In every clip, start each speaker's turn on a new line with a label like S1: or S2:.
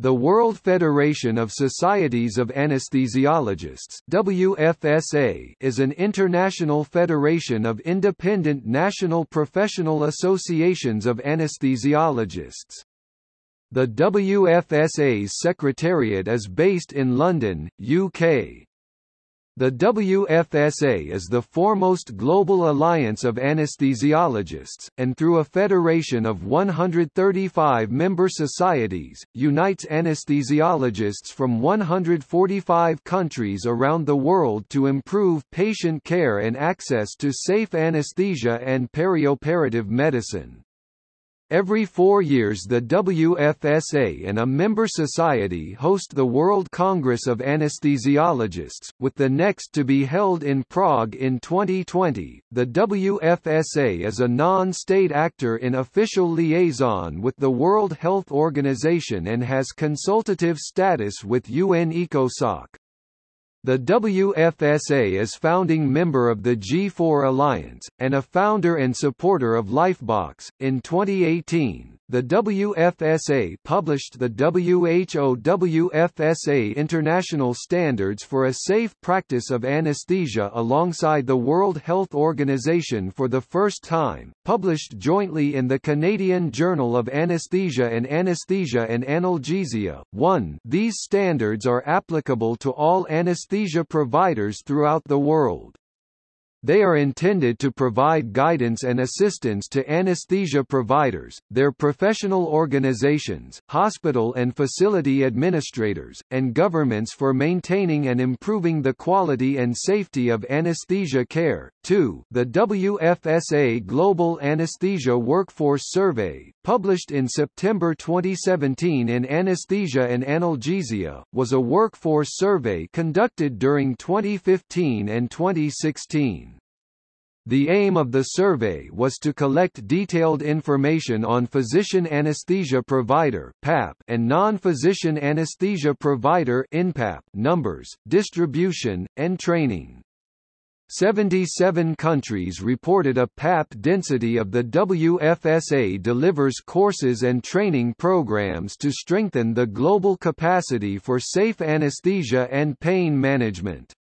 S1: The World Federation of Societies of Anesthesiologists WFSA is an international federation of independent national professional associations of anesthesiologists. The WFSA's secretariat is based in London, UK. The WFSA is the foremost global alliance of anesthesiologists, and through a federation of 135 member societies, unites anesthesiologists from 145 countries around the world to improve patient care and access to safe anesthesia and perioperative medicine. Every four years the WFSA and a member society host the World Congress of Anesthesiologists, with the next to be held in Prague in 2020. The WFSA is a non-state actor in official liaison with the World Health Organization and has consultative status with UN ECOSOC. The WFSA is founding member of the G4 Alliance, and a founder and supporter of Lifebox. In 2018, the WFSA published the WHO WFSA International Standards for a Safe Practice of Anesthesia alongside the World Health Organization for the first time, published jointly in the Canadian Journal of Anesthesia and Anesthesia and Analgesia. 1. These standards are applicable to all anesthesia providers throughout the world. They are intended to provide guidance and assistance to anesthesia providers, their professional organizations, hospital and facility administrators, and governments for maintaining and improving the quality and safety of anesthesia care. 2. The WFSA Global Anesthesia Workforce Survey, published in September 2017 in Anesthesia and Analgesia, was a workforce survey conducted during 2015 and 2016. The aim of the survey was to collect detailed information on physician anesthesia provider (PAP) and non-physician anesthesia provider (NPAP) numbers, distribution, and training. 77 countries reported a PAP density of the WFSA delivers courses and training programs to strengthen the global capacity for safe anesthesia and pain management.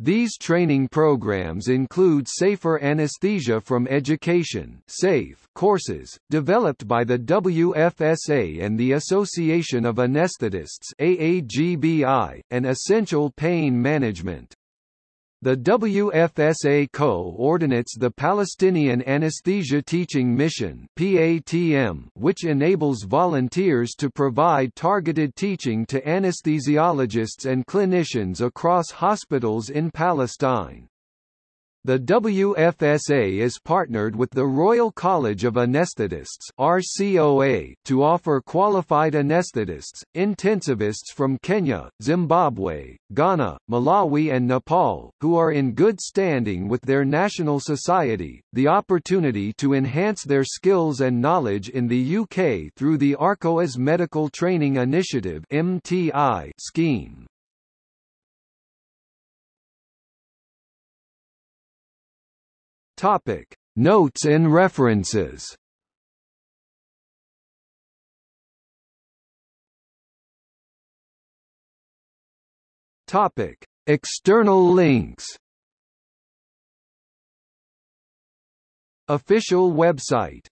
S1: These training programs include Safer Anesthesia from Education SAFE courses, developed by the WFSA and the Association of Anesthetists AAGBI, and Essential Pain Management. The WFSA co-ordinates the Palestinian Anesthesia Teaching Mission PATM, which enables volunteers to provide targeted teaching to anesthesiologists and clinicians across hospitals in Palestine. The WFSA is partnered with the Royal College of Anaesthetists RCOA to offer qualified anaesthetists, intensivists from Kenya, Zimbabwe, Ghana, Malawi and Nepal, who are in good standing with their national society, the opportunity to enhance their skills and knowledge in the UK through the RCOA's Medical Training Initiative MTI scheme. Topic: Notes and references. Topic: External links. Official website